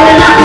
Lord,